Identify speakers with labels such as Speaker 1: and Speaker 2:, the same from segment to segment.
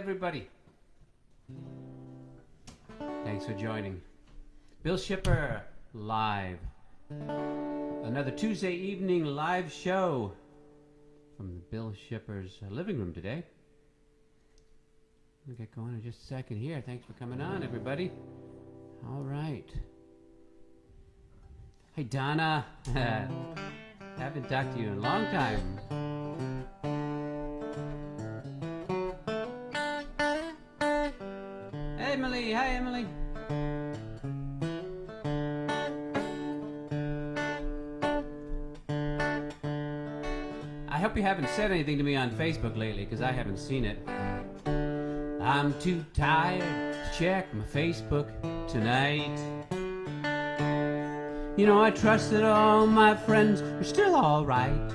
Speaker 1: Everybody. Thanks for joining. Bill Shipper live. Another Tuesday evening live show from the Bill Shipper's uh, living room today. We'll get going in just a second here. Thanks for coming on, everybody. All right. Hey, Donna. Haven't talked to you in a long time. Haven't said anything to me on Facebook lately because I haven't seen it. I'm too tired to check my Facebook tonight. You know, I trust that all my friends are still alright.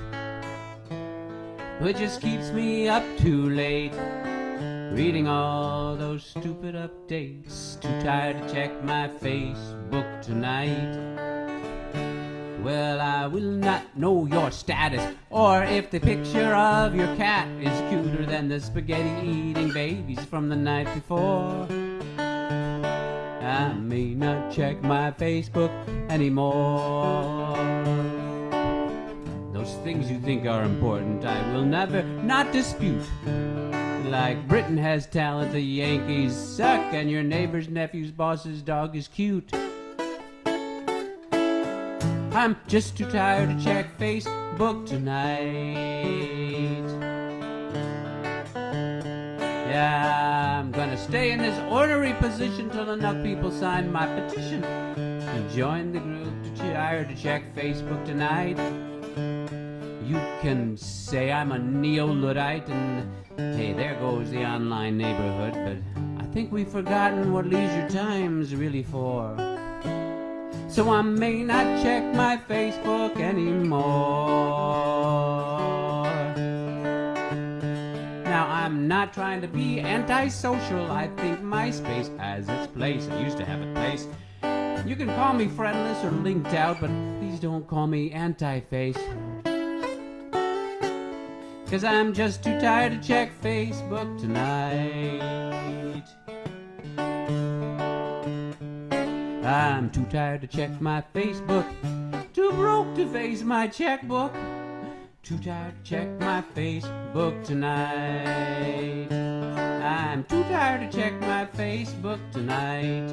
Speaker 1: But it just keeps me up too late. Reading all those stupid updates. Too tired to check my Facebook tonight. Well, I will not know your status, or if the picture of your cat is cuter than the spaghetti eating babies from the night before. I may not check my Facebook anymore. Those things you think are important, I will never not dispute. Like Britain has talent, the Yankees suck, and your neighbor's nephew's boss's dog is cute. I'm just too tired to check Facebook tonight. Yeah, I'm gonna stay in this ornery position till enough people sign my petition and join the group too tired to check Facebook tonight. You can say I'm a neo-Luddite and hey, there goes the online neighborhood, but I think we've forgotten what leisure time's really for. So I may not check my Facebook anymore. Now I'm not trying to be antisocial. I think MySpace has its place. It used to have a place. You can call me friendless or linked out, but please don't call me anti-face. Cause I'm just too tired to check Facebook tonight. I'm too tired to check my Facebook, too broke to face my checkbook. Too tired to check my Facebook tonight. I'm too tired to check my Facebook tonight.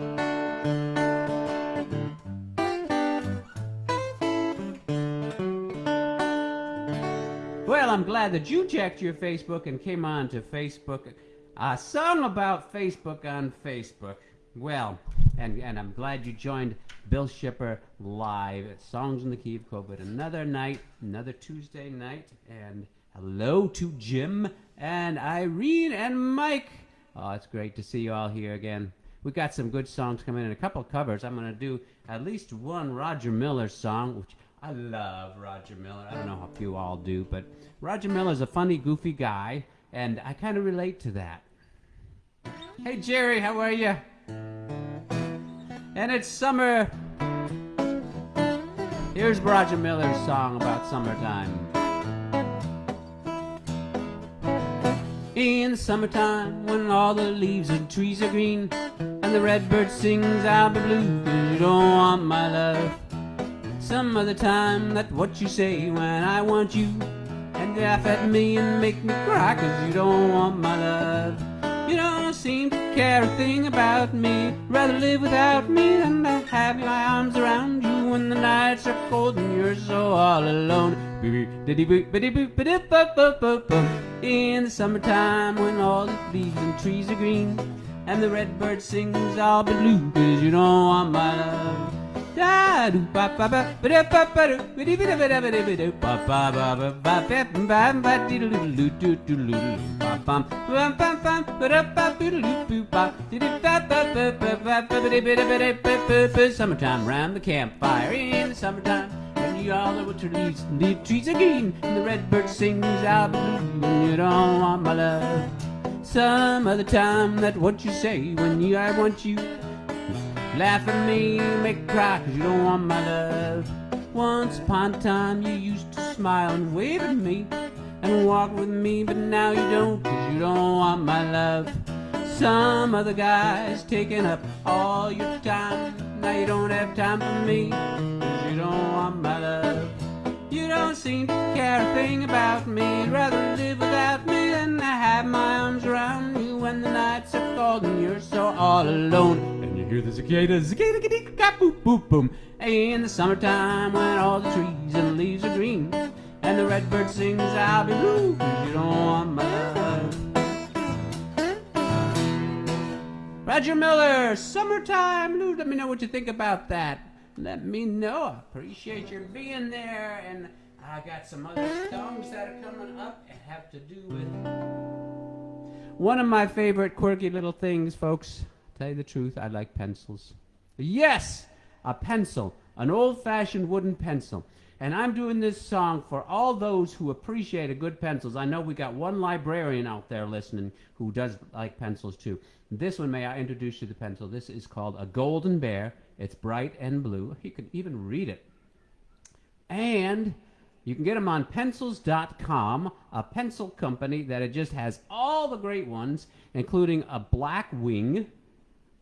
Speaker 1: Well, I'm glad that you checked your Facebook and came on to Facebook. A song about Facebook on Facebook. Well, and, and I'm glad you joined Bill Shipper live at Songs in the Key of COVID. Another night, another Tuesday night, and hello to Jim and Irene and Mike. Oh, it's great to see you all here again. We've got some good songs coming in, a couple covers. I'm going to do at least one Roger Miller song, which I love Roger Miller. I don't know if you all do, but Roger Miller's a funny, goofy guy, and I kind of relate to that. Hey, Jerry, how are you? And it's summer. Here's Roger Miller's song about summertime. In the summertime, when all the leaves and trees are green, and the redbird sings out the blue, cause you don't want my love. Some other time, that's what you say when I want you, and laugh at me and make me cry, cause you don't want my love. Seem to care a thing about me. Rather live without me than to have my arms around you when the nights are cold and you're so all alone. In the summertime when all the leaves and trees are green and the redbird sings all blue cause you don't want my love. Summertime round the campfire in the summertime. And all the winter leaves, the trees are green, and the red bird sings out blue. You don't want my love. Some other time, that what you say when you I want you. Laugh at me, make me cry, cause you don't want my love. Once upon a time, you used to smile and wave at me and walk with me, but now you don't, cause you don't want my love. Some other guy's taking up all your time. Now you don't have time for me, cause you don't want my love. You don't seem to care a thing about me. You'd rather live without me than have my arms around you when the nights are cold and you're so all alone. Hear the cicadas, cicada, cicada, boop, boop, boom. In the summertime when all the trees and leaves are green and the redbird sings, I'll be blue, you don't want my love. Roger Miller, summertime. Let me know what you think about that. Let me know. Appreciate your being there. And I got some other songs that are coming up and have to do with one of my favorite quirky little things, folks. Tell you the truth, I like pencils. Yes, a pencil, an old-fashioned wooden pencil. And I'm doing this song for all those who appreciate a good pencils. I know we got one librarian out there listening who does like pencils too. This one, may I introduce you to the pencil? This is called a Golden Bear. It's bright and blue. You can even read it. And you can get them on pencils.com, a pencil company that it just has all the great ones, including a Blackwing,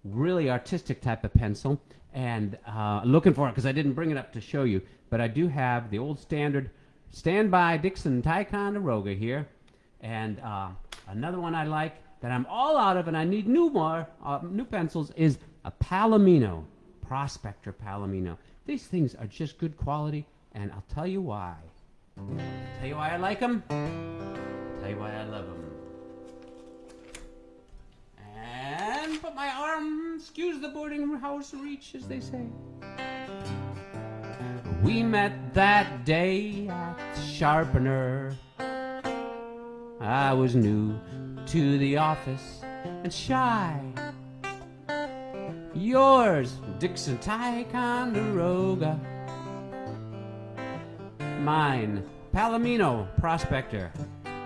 Speaker 1: really artistic type of pencil. And uh, looking for it because I didn't bring it up to show you, but I do have the old standard standby Dixon Ticonderoga here. And uh, another one I like that I'm all out of and I need new more, uh, new pencils is a Palomino, Prospector Palomino. These things are just good quality, and I'll tell you why. Tell you why I like them. Tell you why I love them. Excuse the boarding house reach, as they say. We met that day at Sharpener. I was new to the office and shy. Yours, Dixon Ticonderoga. Mine, Palomino Prospector,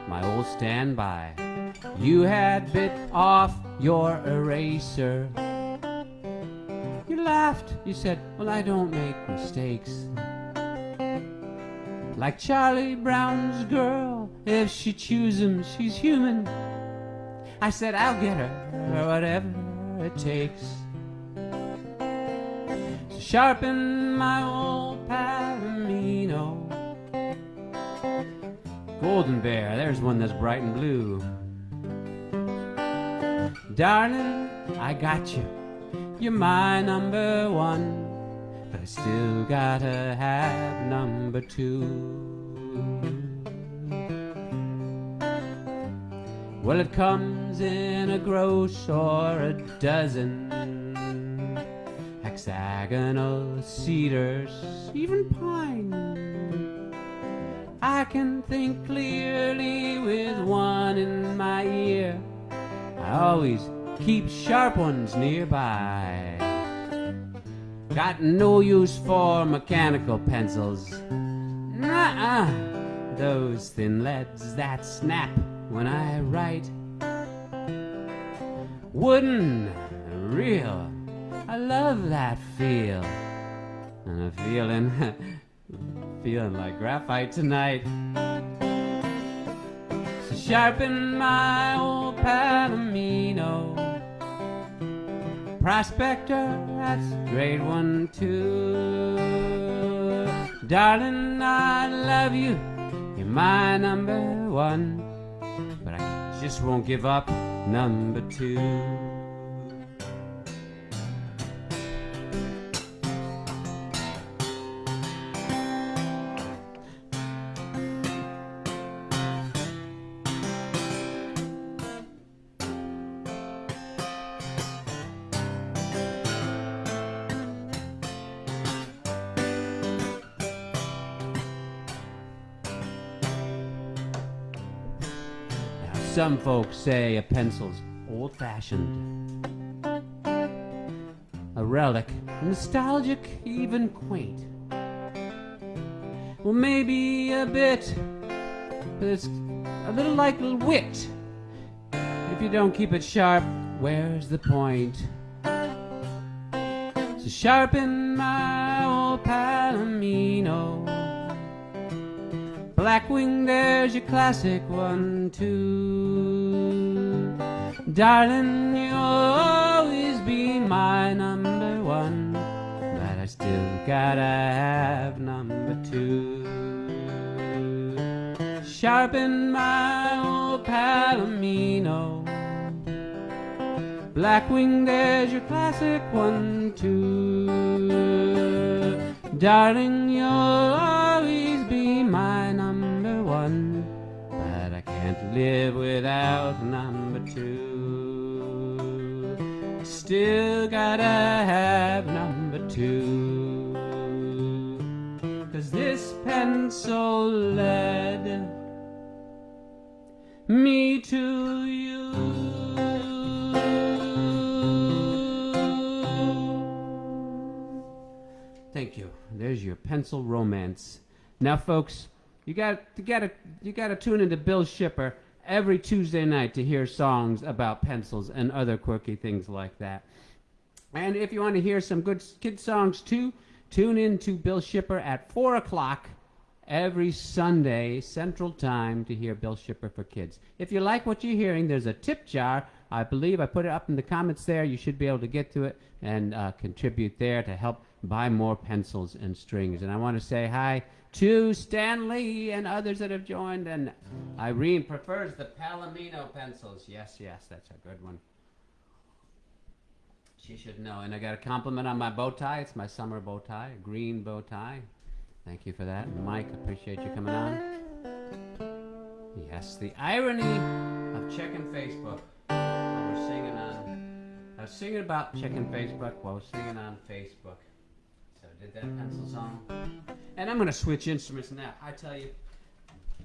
Speaker 1: my old standby. You had bit off your eraser. Laughed. You said, Well, I don't make mistakes. Like Charlie Brown's girl, if she chews him, she's human. I said, I'll get her, whatever it takes. Sharpen my old Palomino. Golden Bear, there's one that's bright and blue. Darling, I got you. You're my number one. But I still gotta have number two. Well, it comes in a gross or a dozen hexagonal cedars, even pine. I can think clearly with one in my ear. I always keep sharp ones nearby. Got no use for mechanical pencils. Nuh-uh. Those thin leads that snap when I write. Wooden, real. I love that feel. And I'm feeling, feeling like graphite tonight. So sharpen my old Palomino. Prospector, that's great one too. Darling, I love you. You're my number one. But I just won't give up number two. Some folks say a pencil's old fashioned, a relic, nostalgic, even quaint. Well, maybe a bit, but it's a little like wit. If you don't keep it sharp, where's the point? So sharpen my old Palomino. Blackwing, there's your classic one, too. Darling, you'll always be my number one, but I still gotta have number two. Sharpen my old Palomino. Blackwing, there's your classic one, too. Darling, you'll always be my number one, but I can't live without number two. Still gotta have number two. Cause this pencil led me to you. Thank you. There's your pencil romance. Now, folks, you got you got to you got to tune into Bill Shipper every Tuesday night to hear songs about pencils and other quirky things like that. And if you want to hear some good kid songs too, tune in to Bill Shipper at four o'clock every Sunday Central Time to hear Bill Shipper for Kids. If you like what you're hearing, there's a tip jar. I believe I put it up in the comments there. You should be able to get to it and uh, contribute there to help buy more pencils and strings. And I want to say hi to Stanley and others that have joined. And Irene prefers the Palomino pencils. Yes, yes, that's a good one. She should know. And I got a compliment on my bow tie. It's my summer bow tie, green bow tie. Thank you for that. Mike, appreciate you coming on. Yes, the irony of checking Facebook while we're singing on. I was singing about checking Facebook while I was singing on Facebook. Did that pencil song. And I'm going to switch instruments now. I tell you,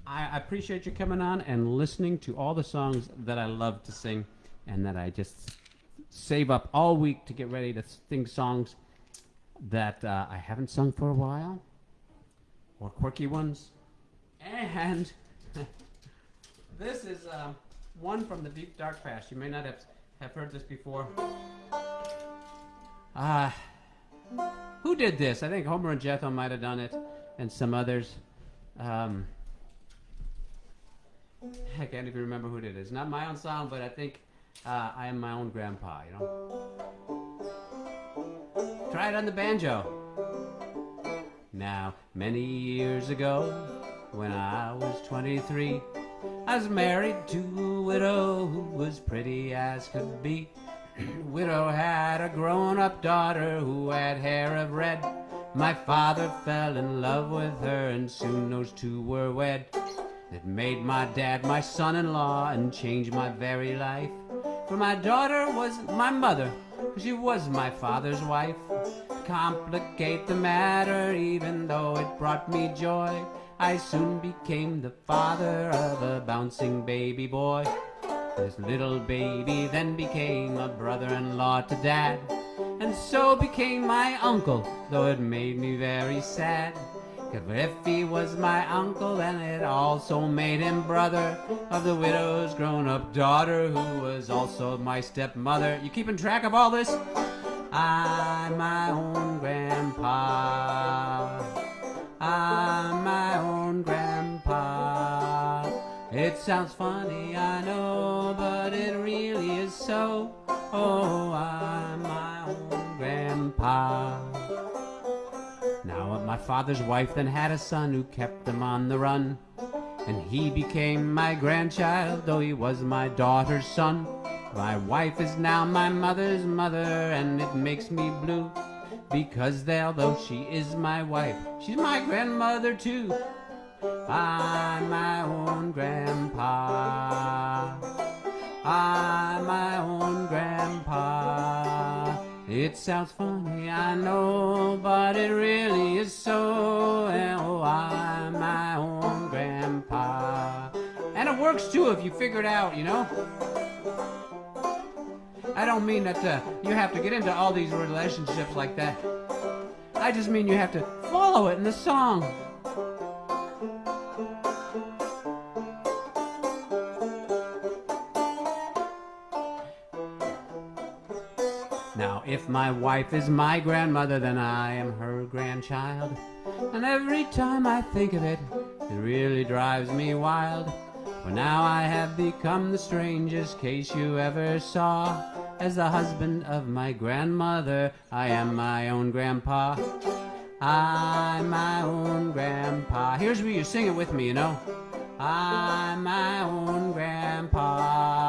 Speaker 1: I appreciate you coming on and listening to all the songs that I love to sing and that I just save up all week to get ready to sing songs that uh, I haven't sung for a while or quirky ones. And this is um, one from the deep dark past. You may not have, have heard this before. Uh, who did this? I think Homer and Jethro might have done it, and some others. Um, I can't even remember who did it. It's not my own song, but I think uh, I am my own grandpa, you know? Try it on the banjo. Now, many years ago, when I was 23, I was married to a widow who was pretty as could be. Widow had a grown-up daughter who had hair of red. My father fell in love with her and soon those two were wed. It made my dad my son-in-law and changed my very life. For my daughter was my mother, she was my father's wife complicate the matter, even though it brought me joy. I soon became the father of a bouncing baby boy. This little baby then became a brother-in-law to dad, and so became my uncle, though it made me very sad. Cause if he was my uncle, then it also made him brother of the widow's grown-up daughter, who was also my stepmother. You keeping track of all this? I'm my own grandpa. I'm my own grandpa. It sounds funny, I know, but it really is so. Oh, I'm my own grandpa. Now, my father's wife then had a son who kept them on the run. And he became my grandchild, though he was my daughter's son. My wife is now my mother's mother, and it makes me blue. Because although she is my wife, she's my grandmother too. I'm my own grandpa. I'm my own grandpa. It sounds funny, I know, but it really is so. And Oh, I'm my own grandpa. And it works too if you figure it out, you know? I don't mean that uh, you have to get into all these relationships like that. I just mean you have to follow it in the song. My wife is my grandmother, then I am her grandchild. And every time I think of it, it really drives me wild. For now I have become the strangest case you ever saw. As the husband of my grandmother, I am my own grandpa. I'm my own grandpa. Here's where you sing it with me, you know. I'm my own grandpa.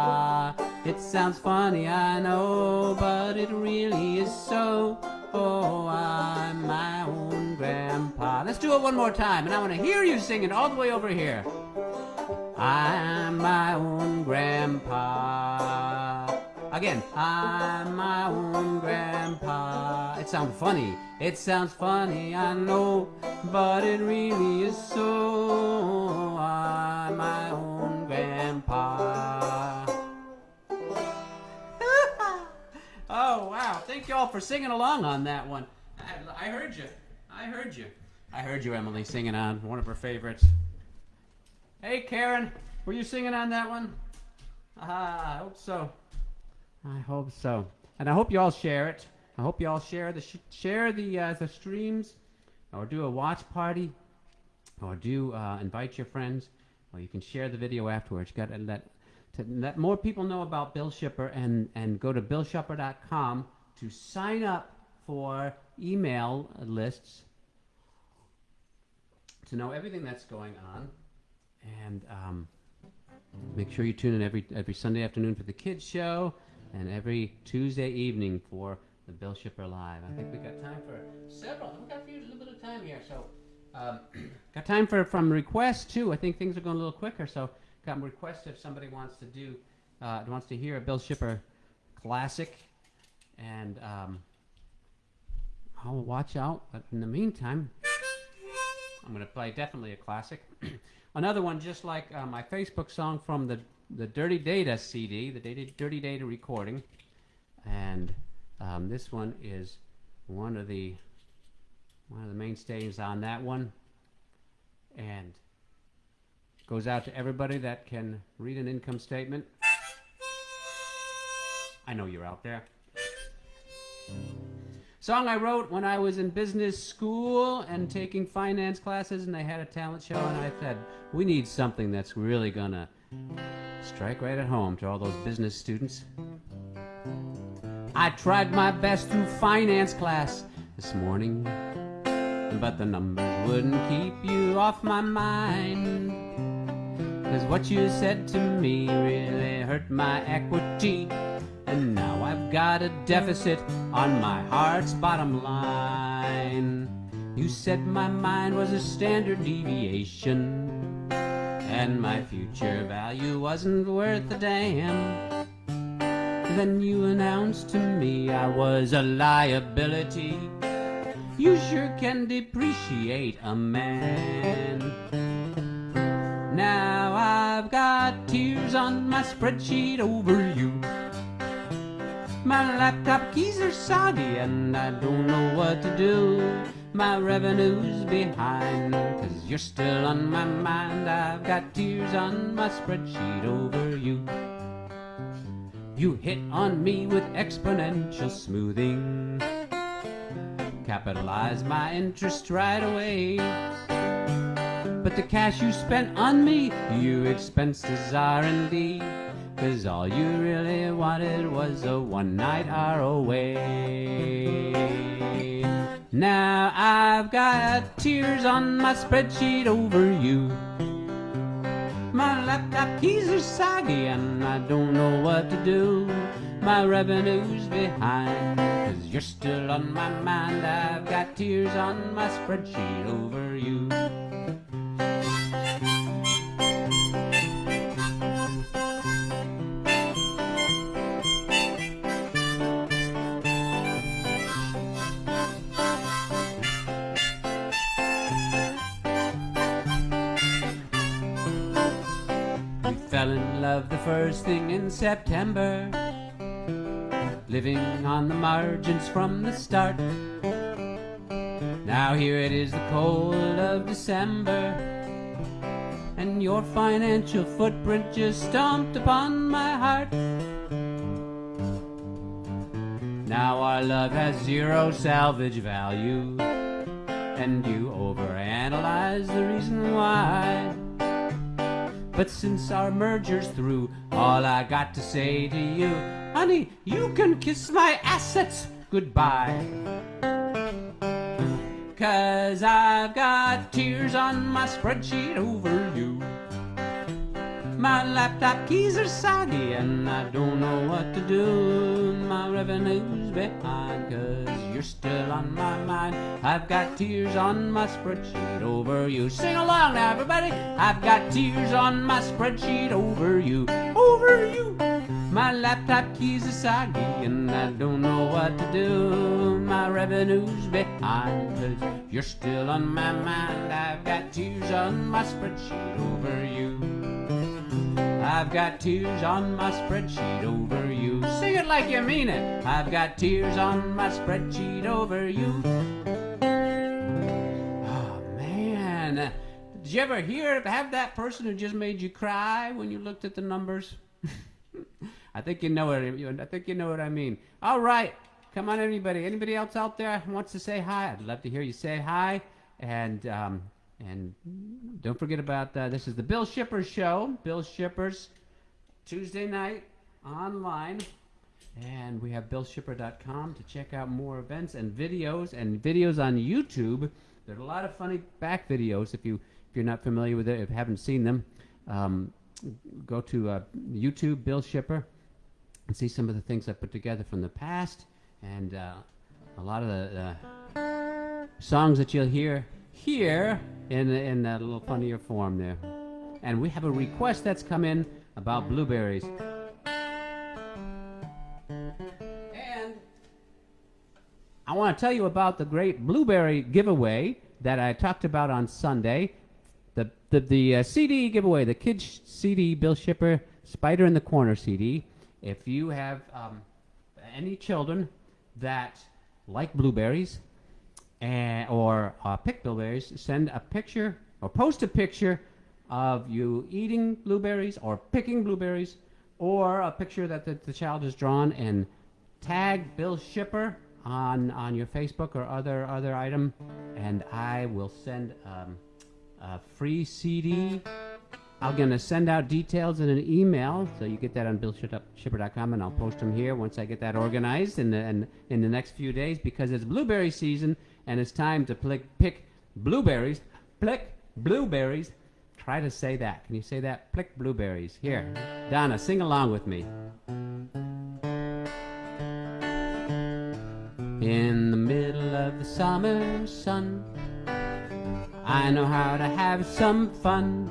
Speaker 1: It sounds funny, I know, but it really is so. Oh, I'm my own grandpa. Let's do it one more time, and I want to hear you singing all the way over here. I'm my own grandpa. Again, I'm my own grandpa. It sounds funny. It sounds funny, I know, but it really is so. I'm my own grandpa. Thank you all for singing along on that one. I, I heard you. I heard you. I heard you, Emily, singing on one of her favorites. Hey, Karen, were you singing on that one? Ah, I hope so. I hope so. And I hope you all share it. I hope you all share the sh- share the uh, the streams, or do a watch party, or do uh, invite your friends, or you can share the video afterwards. You got to let to let more people know about Bill Shipper and and go to billshipper.com to sign up for email lists to know everything that's going on, and um, make sure you tune in every every Sunday afternoon for the kids show, and every Tuesday evening for the Bill Shipper Live. I think we got time for several. We've got a, little bit of time here, so um, got time for from requests too. I think things are going a little quicker, so got requests if somebody wants to do uh, wants to hear a Bill Shipper classic, and um, I'll watch out. But in the meantime, I'm going to play definitely a classic. Another one, just like uh, my Facebook song from the the Dirty Data CD, the Dirty, Dirty Data recording, and um, this one is one of the one of the mainstays on that one, and goes out to everybody that can read an income statement. I know you're out there. Song I wrote when I was in business school and taking finance classes, and they had a talent show, and I said, we need something that's really gonna strike right at home to all those business students. I tried my best through finance class this morning, but the numbers wouldn't keep you off my mind. Cause what you said to me really hurt my equity. And now I've got a deficit on my heart's bottom line. You said my mind was a standard deviation, and my future value wasn't worth a damn. Then you announced to me I was a liability. You sure can depreciate a man. Now I've got tears on my spreadsheet over you. My laptop keys are soggy and I don't know what to do. My revenue's behind, cause you're still on my mind. I've got tears on my spreadsheet over you. You hit on me with exponential smoothing. Capitalize my interest right away. But the cash you spent on me, you expensed as R&D. Cause all you really wanted was a one night ROA. Now I've got tears on my spreadsheet over you. My laptop keys are soggy and I don't know what to do. My revenue's behind, cause you're still on my mind. I've got tears on my spreadsheet over you. Love the first thing in September. Living on the margins from the start. Now here it is the cold of December. And your financial footprint just stomped upon my heart. Now our love has zero salvage value. And you overanalyze the reason why. But since our merger's through, all I got to say to you, honey, you can kiss my assets goodbye. Cause I've got tears on my spreadsheet over you. My laptop keys are soggy and I don't know what to do. My revenue's behind cause you're still on my mind. I've got tears on my spreadsheet over you. Sing along now, everybody. I've got tears on my spreadsheet over you. Over you. My laptop keys are soggy and I don't know what to do. My revenue's behind cause you're still on my mind. I've got tears on my spreadsheet over you. I've got tears on my spreadsheet over you. Sing it like you mean it. I've got tears on my spreadsheet over you. Oh man. Did you ever hear have that person who just made you cry when you looked at the numbers? I think you know what I think you know what I mean. All right. Come on anybody. Anybody else out there wants to say hi? I'd love to hear you say hi. And um, and don't forget about uh, this is the Bill Shippers show. Bill Shippers Tuesday night online. And we have billshipper.com to check out more events and videos and videos on YouTube. There's a lot of funny back videos if you if you're not familiar with it, if you haven't seen them. Um, go to uh, YouTube, Bill Shipper, and see some of the things I put together from the past and uh, a lot of the uh, songs that you'll hear here in in a little funnier form there. And we have a request that's come in about blueberries. And I want to tell you about the great blueberry giveaway that I talked about on Sunday. The the, the uh, CD giveaway, the kids CD, Bill Shipper, Spider in the Corner CD. If you have um, any children that like blueberries and, or uh, pick blueberries, send a picture or post a picture of you eating blueberries or picking blueberries or a picture that the, the child has drawn and tag Bill Shipper on on your Facebook or other other item, and I will send um, a free CD. I'm gonna send out details in an email, so you get that on billshipper.com, and I'll post them here once I get that organized in the in, in the next few days because it's blueberry season and it's time to pick pick blueberries. Pick blueberries. Try to say that. Can you say that? Pick blueberries. Here, Donna, sing along with me. In the middle of the summer sun, I know how to have some fun,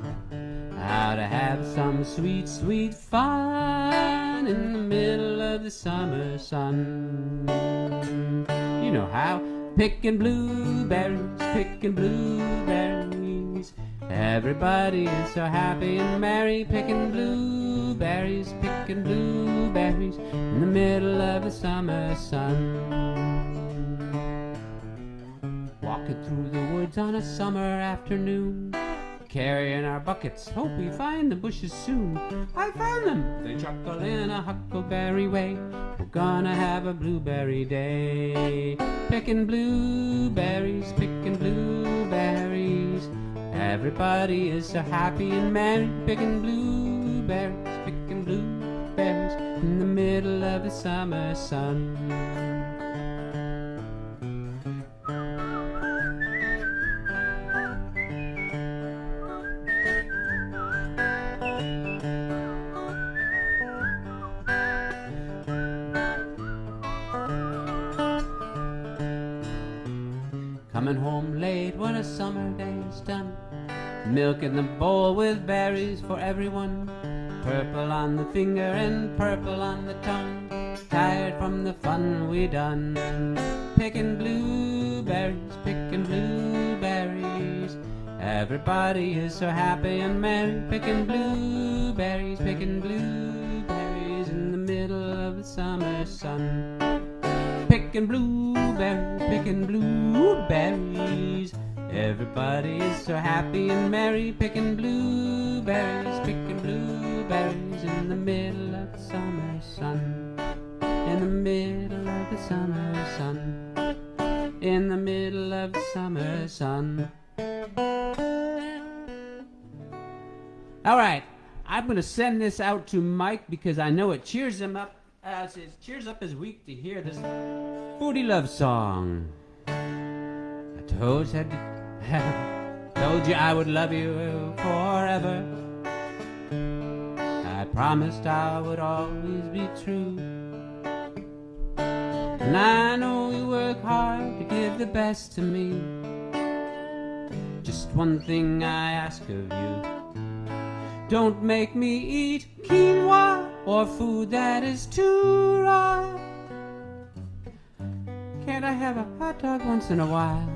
Speaker 1: how to have some sweet, sweet fun in the middle of the summer sun. You know how, picking blueberries, picking blueberries. Everybody is so happy and merry, picking blueberries, picking blueberries in the middle of the summer sun. Walking through the woods on a summer afternoon, carrying our buckets, hope we find the bushes soon. I found them, they chuckle in a huckleberry way. We're gonna have a blueberry day, picking blueberries, picking blueberries. Everybody is so happy and merry, picking blueberries, picking blueberries in the middle of the summer sun. Coming home late when a summer day is done. Milk in the bowl with berries for everyone. Purple on the finger and purple on the tongue. Tired from the fun we done. Picking blueberries, picking blueberries. Everybody is so happy and merry. Picking blueberries, picking blueberries in the middle of the summer sun picking blueberries, picking blueberries. Everybody is so happy and merry, picking blueberries, picking blueberries in the middle of the summer sun. In the middle of the summer sun. In the middle of the summer sun. All right. I'm going to send this out to Mike because I know it cheers him up. Uh, it cheers up his week to hear this booty love song. I told, said, told you I would love you forever. I promised I would always be true. And I know you work hard to give the best to me. Just one thing I ask of you. Don't make me eat quinoa or food that is too raw. Can't I have a hot dog once in a while?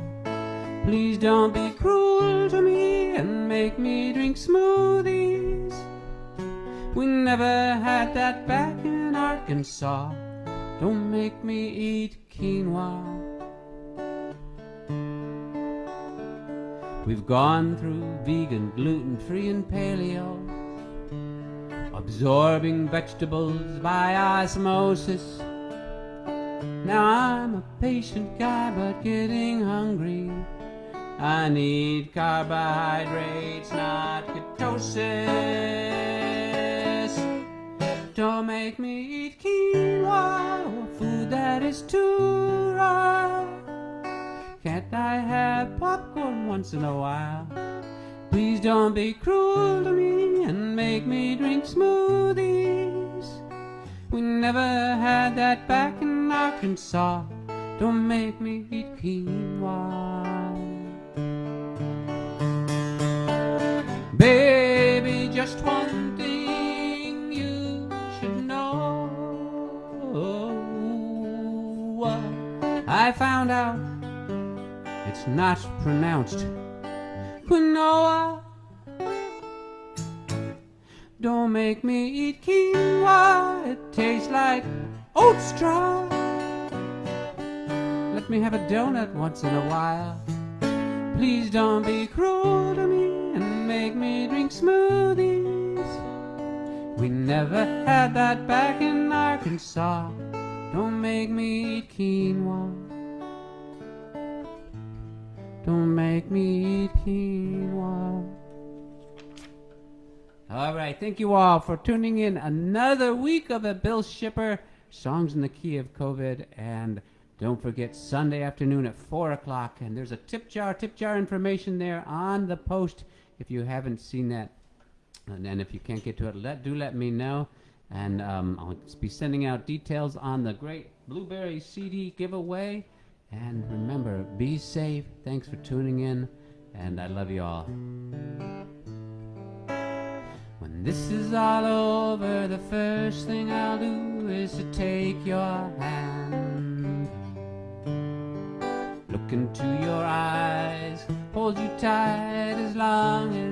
Speaker 1: Please don't be cruel to me and make me drink smoothies. We never had that back in Arkansas. Don't make me eat quinoa. We've gone through vegan, gluten free, and paleo, absorbing vegetables by osmosis. Now I'm a patient guy, but getting hungry. I need carbohydrates, not ketosis. Don't make me eat quinoa or food that is too raw. Can't I have popcorn once in a while? Please don't be cruel to me and make me drink smoothies. We never had that back in Arkansas. Don't make me eat quinoa. Baby, just one thing you should know. I found out it's not pronounced quinoa. Don't make me eat quinoa, it tastes like oat straw. Let me have a donut once in a while. Please don't be cruel to me and make me drink smoothies. We never had that back in Arkansas. Don't make me eat quinoa. Don't make me eat quinoa. All right, thank you all for tuning in. Another week of the Bill Shipper songs in the key of COVID, and don't forget Sunday afternoon at four o'clock. And there's a tip jar, tip jar information there on the post. If you haven't seen that, and then if you can't get to it, let do let me know, and um, I'll be sending out details on the great Blueberry CD giveaway. And remember, be safe. Thanks for tuning in, and I love you all. When this is all over, the first thing I'll do is to take your hand. Look into your eyes, hold you tight as long as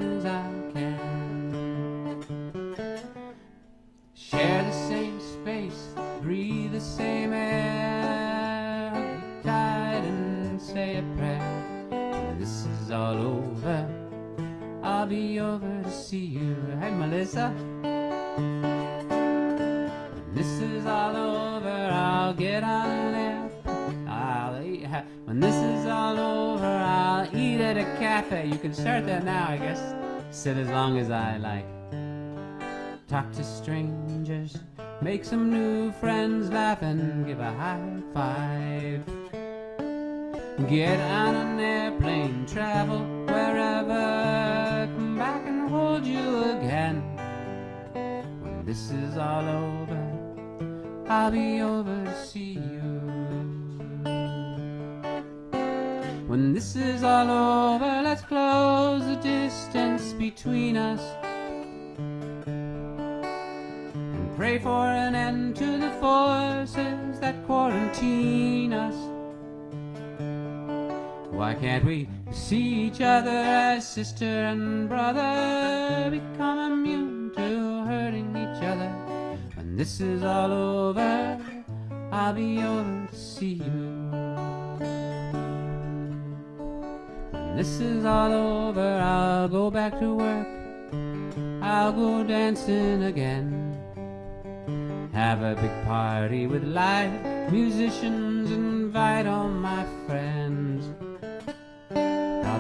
Speaker 1: see you. Hey, Melissa. When this is all over, I'll get on there. I'll eat. When this is all over, I'll eat at a cafe. You can start that now, I guess. Sit as long as I like. Talk to strangers, make some new friends, laugh and give a high five. Get on an airplane, travel wherever, hold you again. When this is all over, I'll be over to see you. When this is all over, let's close the distance between us and pray for an end to the forces that quarantine us. Why can't we see each other as sister and brother? Become immune to hurting each other. When this is all over, I'll be over to see you. When this is all over, I'll go back to work. I'll go dancing again. Have a big party with live musicians, invite all my friends.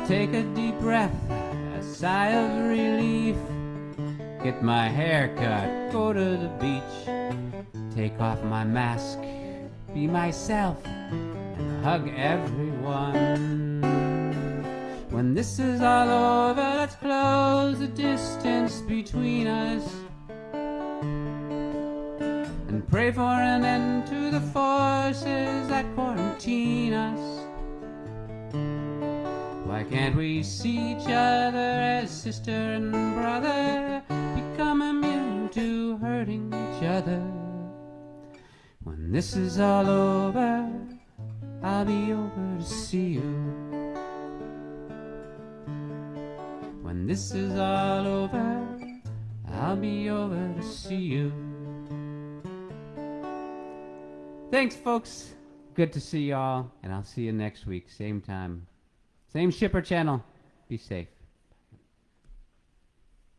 Speaker 1: Take a deep breath, a sigh of relief, get my hair cut, go to the beach, take off my mask, be myself, and hug everyone. When this is all over, let's close the distance between us and pray for an end to the forces that quarantine us. Why can't we see each other as sister and brother? Become immune to hurting each other. When this is all over, I'll be over to see you. When this is all over, I'll be over to see you. Thanks, folks. Good to see y'all, and I'll see you next week, same time. Same shipper channel. Be safe.